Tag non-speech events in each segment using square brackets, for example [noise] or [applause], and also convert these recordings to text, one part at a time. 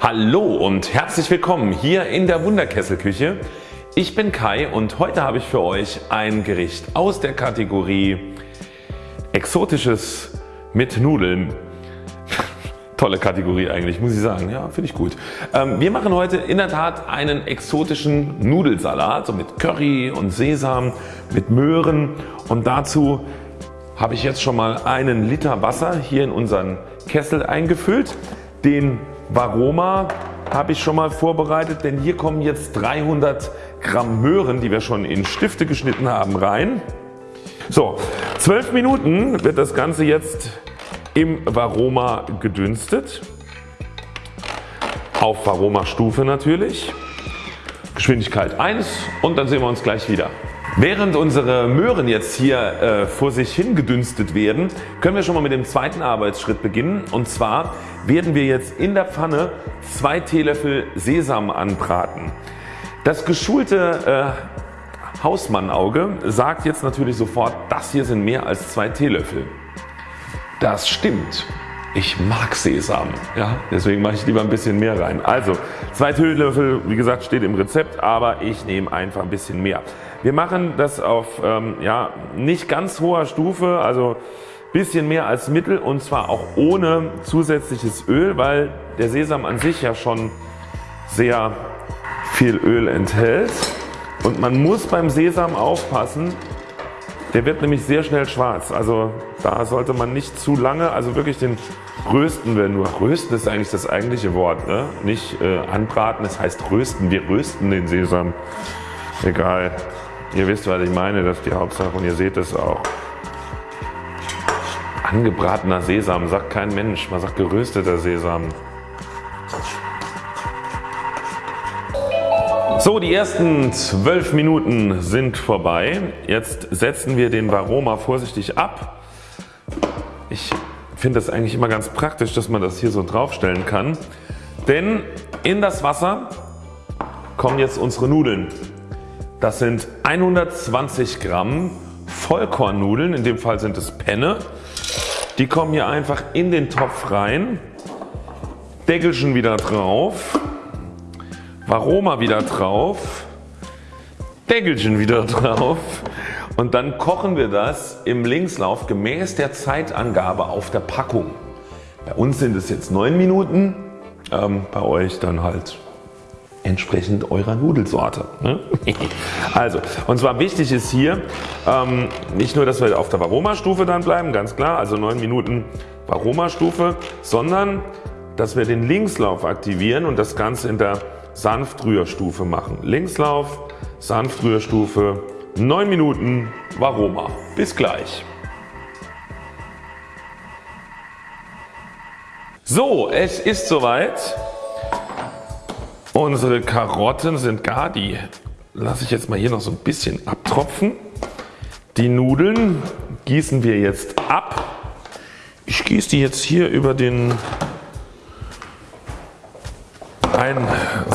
Hallo und herzlich willkommen hier in der Wunderkesselküche. Ich bin Kai und heute habe ich für euch ein Gericht aus der Kategorie Exotisches mit Nudeln. [laughs] Tolle Kategorie eigentlich muss ich sagen, ja finde ich gut. Ähm, wir machen heute in der Tat einen exotischen Nudelsalat so mit Curry und Sesam, mit Möhren und dazu habe ich jetzt schon mal einen Liter Wasser hier in unseren Kessel eingefüllt. Den Varoma habe ich schon mal vorbereitet, denn hier kommen jetzt 300 Gramm Möhren, die wir schon in Stifte geschnitten haben rein. So, 12 Minuten wird das Ganze jetzt im Varoma gedünstet. Auf Varoma Stufe natürlich. Geschwindigkeit 1 und dann sehen wir uns gleich wieder. Während unsere Möhren jetzt hier äh, vor sich hin gedünstet werden, können wir schon mal mit dem zweiten Arbeitsschritt beginnen und zwar werden wir jetzt in der Pfanne 2 Teelöffel Sesam anbraten. Das geschulte äh, Hausmannauge sagt jetzt natürlich sofort das hier sind mehr als 2 Teelöffel. Das stimmt. Ich mag Sesam, ja, deswegen mache ich lieber ein bisschen mehr rein. Also 2 Teelöffel wie gesagt steht im Rezept, aber ich nehme einfach ein bisschen mehr. Wir machen das auf ähm, ja, nicht ganz hoher Stufe, also bisschen mehr als Mittel und zwar auch ohne zusätzliches Öl, weil der Sesam an sich ja schon sehr viel Öl enthält und man muss beim Sesam aufpassen, der wird nämlich sehr schnell schwarz. Also da sollte man nicht zu lange, also wirklich den rösten wir nur. Rösten ist eigentlich das eigentliche Wort, ne? nicht äh, anbraten, das heißt rösten. Wir rösten den Sesam. Egal. Ihr wisst was ich meine, das ist die Hauptsache und ihr seht es auch. Angebratener Sesam sagt kein Mensch, man sagt gerösteter Sesam. So die ersten 12 Minuten sind vorbei. Jetzt setzen wir den Varoma vorsichtig ab. Ich finde das eigentlich immer ganz praktisch dass man das hier so draufstellen kann. Denn in das Wasser kommen jetzt unsere Nudeln. Das sind 120 Gramm Vollkornnudeln, in dem Fall sind es Penne. Die kommen hier einfach in den Topf rein, Deckelchen wieder drauf, Varoma wieder drauf, Deckelchen wieder drauf und dann kochen wir das im Linkslauf gemäß der Zeitangabe auf der Packung. Bei uns sind es jetzt 9 Minuten, ähm, bei euch dann halt entsprechend eurer Nudelsorte. Ne? [laughs] Also und zwar wichtig ist hier ähm, nicht nur dass wir auf der Varoma Stufe dann bleiben, ganz klar, also 9 Minuten Varoma Stufe, sondern dass wir den Linkslauf aktivieren und das Ganze in der Sanftrührstufe machen. Linkslauf, Sanftrührstufe, 9 Minuten Varoma. Bis gleich. So, es ist soweit. Unsere Karotten sind gar, die lasse ich jetzt mal hier noch so ein bisschen abtropfen. Die Nudeln gießen wir jetzt ab. Ich gieße die jetzt hier über den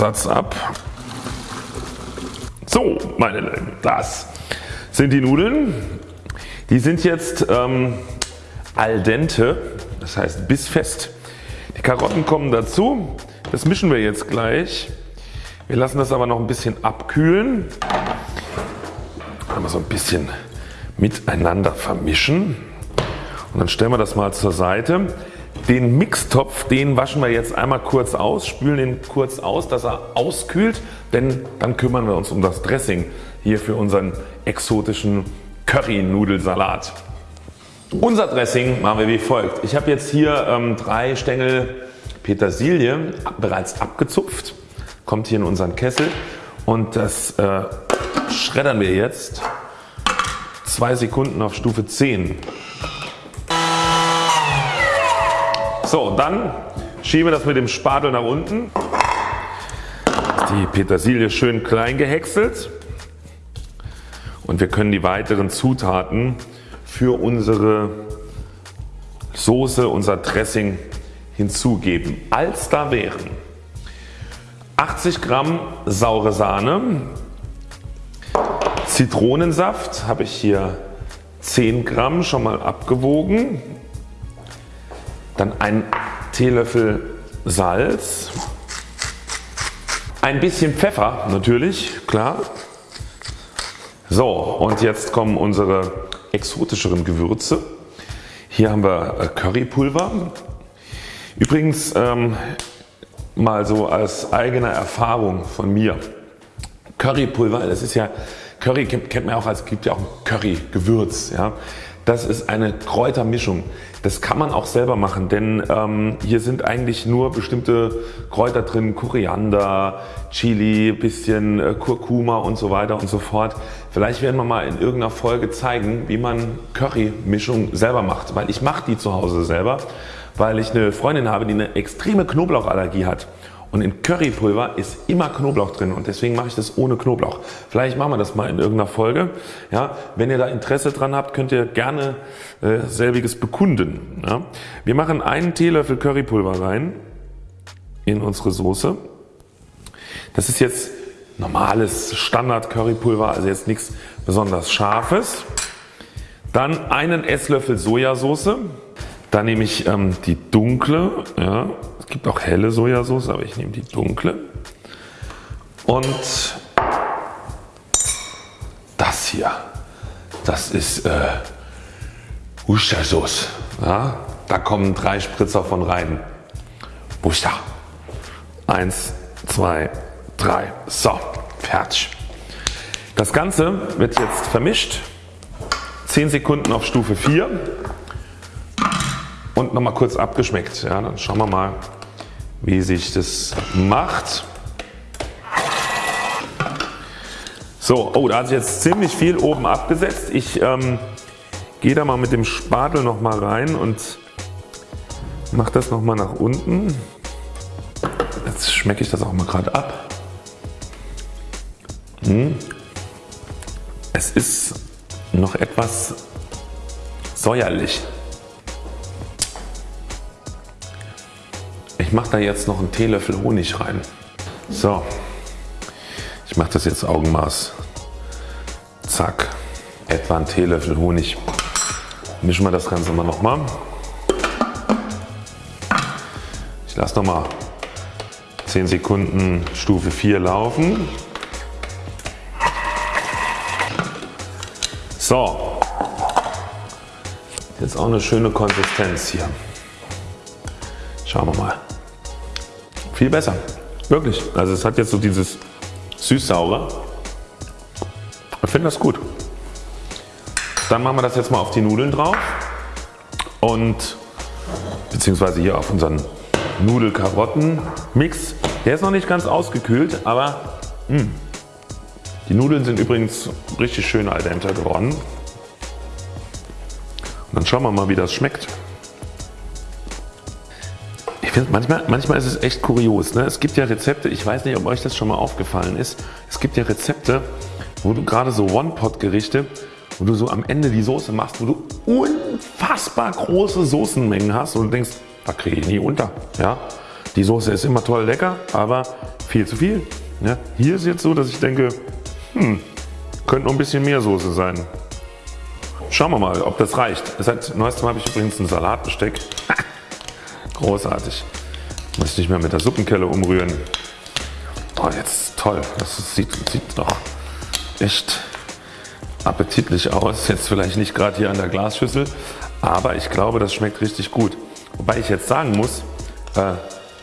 Einsatz ab. So meine Lieben, das sind die Nudeln. Die sind jetzt ähm, al dente, das heißt bissfest. Die Karotten kommen dazu. Das mischen wir jetzt gleich. Wir lassen das aber noch ein bisschen abkühlen. Einmal so ein bisschen miteinander vermischen und dann stellen wir das mal zur Seite. Den Mixtopf den waschen wir jetzt einmal kurz aus, spülen ihn kurz aus dass er auskühlt, denn dann kümmern wir uns um das Dressing hier für unseren exotischen Curry Nudelsalat. Unser Dressing machen wir wie folgt. Ich habe jetzt hier ähm, drei Stängel Petersilie bereits abgezupft, kommt hier in unseren Kessel und das äh, schreddern wir jetzt 2 Sekunden auf Stufe 10. So dann schieben wir das mit dem Spatel nach unten. Die Petersilie schön klein gehäckselt und wir können die weiteren Zutaten für unsere Soße, unser Dressing hinzugeben. Als da wären 80 Gramm saure Sahne, Zitronensaft habe ich hier 10 Gramm schon mal abgewogen, dann ein Teelöffel Salz, Ein bisschen Pfeffer natürlich, klar. So und jetzt kommen unsere exotischeren Gewürze. Hier haben wir äh, Currypulver. Übrigens ähm, mal so als eigene Erfahrung von mir. Currypulver, das ist ja Curry kennt man auch als gibt ja auch ein Curry-Gewürz. Ja. Das ist eine Kräutermischung. Das kann man auch selber machen, denn ähm, hier sind eigentlich nur bestimmte Kräuter drin, Koriander, Chili, bisschen äh, Kurkuma und so weiter und so fort. Vielleicht werden wir mal in irgendeiner Folge zeigen, wie man Curry-Mischung selber macht, weil ich mache die zu Hause selber, weil ich eine Freundin habe, die eine extreme Knoblauchallergie hat. Und in Currypulver ist immer Knoblauch drin und deswegen mache ich das ohne Knoblauch. Vielleicht machen wir das mal in irgendeiner Folge. Ja, wenn ihr da Interesse dran habt, könnt ihr gerne äh, selbiges bekunden. Ja. Wir machen einen Teelöffel Currypulver rein in unsere Soße. Das ist jetzt normales Standard Currypulver, also jetzt nichts besonders scharfes. Dann einen Esslöffel Sojasauce. Da nehme ich ähm, die dunkle, ja, gibt auch helle Sojasauce, aber ich nehme die dunkle. Und das hier, das ist äh, Worcestershire Ja, da kommen drei Spritzer von rein. Worcester. Eins, zwei, drei. So, fertig. Das Ganze wird jetzt vermischt. 10 Sekunden auf Stufe 4 und nochmal kurz abgeschmeckt. Ja, dann schauen wir mal wie sich das macht. So, oh, da hat sich jetzt ziemlich viel oben abgesetzt. Ich ähm, gehe da mal mit dem Spatel noch mal rein und mache das noch mal nach unten. Jetzt schmecke ich das auch mal gerade ab. Hm. Es ist noch etwas säuerlich. Ich mache da jetzt noch einen Teelöffel Honig rein. So, ich mache das jetzt Augenmaß. Zack, etwa einen Teelöffel Honig. Mischen wir das Ganze mal nochmal. Ich lasse nochmal 10 Sekunden Stufe 4 laufen. So, jetzt auch eine schöne Konsistenz hier. Schauen wir mal. Viel besser. Wirklich. Also es hat jetzt so dieses süß-saure. Ich finde das gut. Dann machen wir das jetzt mal auf die Nudeln drauf und beziehungsweise hier auf unseren Nudel-Karotten-Mix. Der ist noch nicht ganz ausgekühlt, aber mh. Hm, die Nudeln sind übrigens richtig schön al dente geworden. Und dann schauen wir mal wie das schmeckt. Ich finde manchmal, manchmal ist es echt kurios. Ne? Es gibt ja Rezepte, ich weiß nicht ob euch das schon mal aufgefallen ist. Es gibt ja Rezepte wo du gerade so One-Pot-Gerichte wo du so am Ende die Soße machst, wo du unfassbar große Soßenmengen hast und du denkst, da kriege ich nie unter. Ja? Die Soße ist immer toll lecker, aber viel zu viel. Ja? Hier ist jetzt so, dass ich denke, hm, könnte noch ein bisschen mehr Soße sein. Schauen wir mal, ob das reicht. Seit neuestem habe ich übrigens ein Salatbesteck. Großartig. Muss ich nicht mehr mit der Suppenkelle umrühren. Oh, jetzt toll. Das sieht, sieht doch echt appetitlich aus. Jetzt vielleicht nicht gerade hier an der Glasschüssel, aber ich glaube das schmeckt richtig gut. Wobei ich jetzt sagen muss, äh,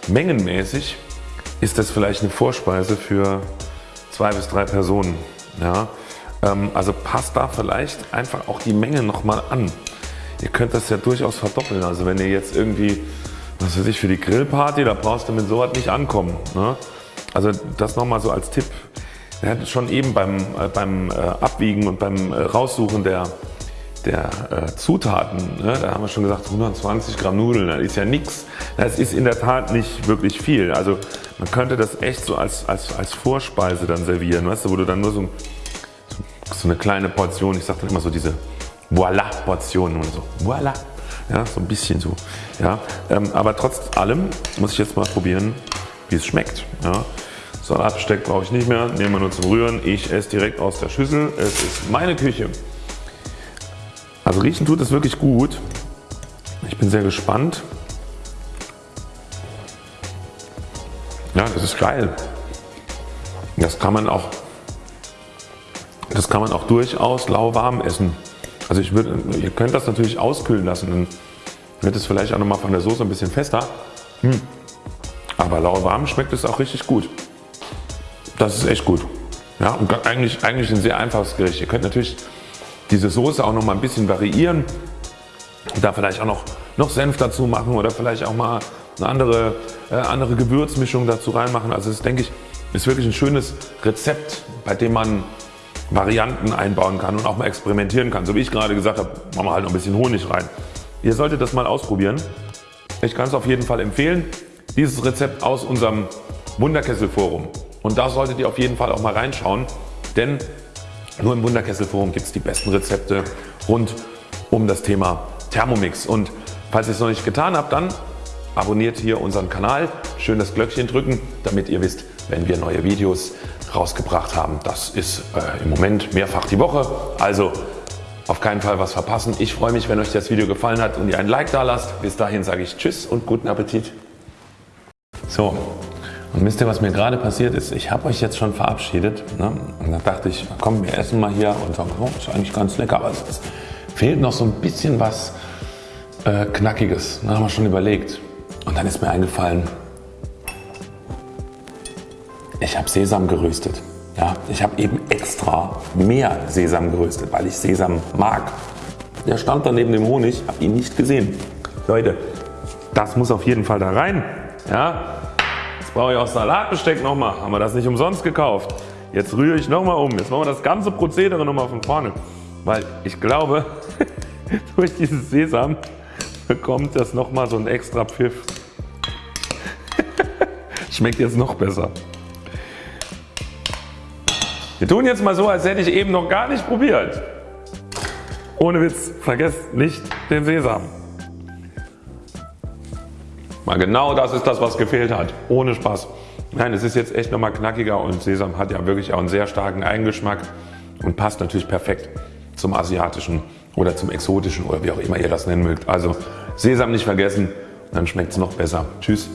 mengenmäßig ist das vielleicht eine Vorspeise für zwei bis drei Personen. Ja? Ähm, also passt da vielleicht einfach auch die Menge nochmal an. Ihr könnt das ja durchaus verdoppeln. Also wenn ihr jetzt irgendwie was weiß ich, für die Grillparty, da brauchst du mit sowas nicht ankommen. Ne? Also das nochmal so als Tipp. Er hat schon eben beim, äh, beim äh, Abwiegen und beim äh, Raussuchen der, der äh, Zutaten, ne, da haben wir schon gesagt 120 Gramm Nudeln, das ist ja nichts. Das ist in der Tat nicht wirklich viel. Also man könnte das echt so als, als, als Vorspeise dann servieren, weißt du, wo du dann nur so, so eine kleine Portion, ich sage dann immer so diese Voila Portionen und so. Voila ja, so ein bisschen so. Ja, ähm, aber trotz allem muss ich jetzt mal probieren wie es schmeckt. Ja. Salatbesteck brauche ich nicht mehr, nehmen wir nur zum Rühren. Ich esse direkt aus der Schüssel. Es ist meine Küche. Also riechen tut es wirklich gut. Ich bin sehr gespannt. Ja, das ist geil. Das kann man auch, das kann man auch durchaus lauwarm essen. Also ich würde, ihr könnt das natürlich auskühlen lassen, dann wird es vielleicht auch nochmal von der Soße ein bisschen fester. Hm. Aber lauwarm schmeckt es auch richtig gut. Das ist echt gut. Ja, und eigentlich, eigentlich ein sehr einfaches Gericht. Ihr könnt natürlich diese Soße auch noch mal ein bisschen variieren. Da vielleicht auch noch, noch Senf dazu machen oder vielleicht auch mal eine andere, äh, andere Gewürzmischung dazu reinmachen. Also das denke ich ist wirklich ein schönes Rezept bei dem man Varianten einbauen kann und auch mal experimentieren kann. So wie ich gerade gesagt habe, machen wir halt noch ein bisschen Honig rein. Ihr solltet das mal ausprobieren. Ich kann es auf jeden Fall empfehlen. Dieses Rezept aus unserem Wunderkessel Forum. Und da solltet ihr auf jeden Fall auch mal reinschauen, denn nur im Wunderkessel Forum gibt es die besten Rezepte rund um das Thema Thermomix. Und falls ihr es noch nicht getan habt, dann abonniert hier unseren Kanal, schön das Glöckchen drücken, damit ihr wisst, wenn wir neue Videos rausgebracht haben. Das ist äh, im Moment mehrfach die Woche, also auf keinen Fall was verpassen. Ich freue mich, wenn euch das Video gefallen hat und ihr ein Like da lasst. Bis dahin sage ich Tschüss und guten Appetit. So, und wisst ihr, was mir gerade passiert ist? Ich habe euch jetzt schon verabschiedet ne? und da dachte ich, komm, wir essen mal hier und sagen, oh, ist eigentlich ganz lecker, aber es fehlt noch so ein bisschen was äh, Knackiges. Da haben wir schon überlegt. Und dann ist mir eingefallen, ich habe Sesam geröstet. Ja, ich habe eben extra mehr Sesam geröstet, weil ich Sesam mag. Der stand da neben dem Honig, habe ihn nicht gesehen. Leute, das muss auf jeden Fall da rein. Ja, jetzt brauche ich auch Salatbesteck nochmal. Haben wir das nicht umsonst gekauft. Jetzt rühre ich nochmal um. Jetzt machen wir das ganze Prozedere nochmal von vorne. Weil ich glaube, [laughs] durch dieses Sesam bekommt das nochmal so ein extra Pfiff. [laughs] Schmeckt jetzt noch besser. Wir tun jetzt mal so, als hätte ich eben noch gar nicht probiert. Ohne Witz, vergesst nicht den Sesam. Mal genau das ist das was gefehlt hat. Ohne Spaß. Nein es ist jetzt echt nochmal knackiger und Sesam hat ja wirklich auch einen sehr starken Eigengeschmack und passt natürlich perfekt zum asiatischen oder zum exotischen oder wie auch immer ihr das nennen mögt. Also Sesam nicht vergessen, dann schmeckt es noch besser. Tschüss.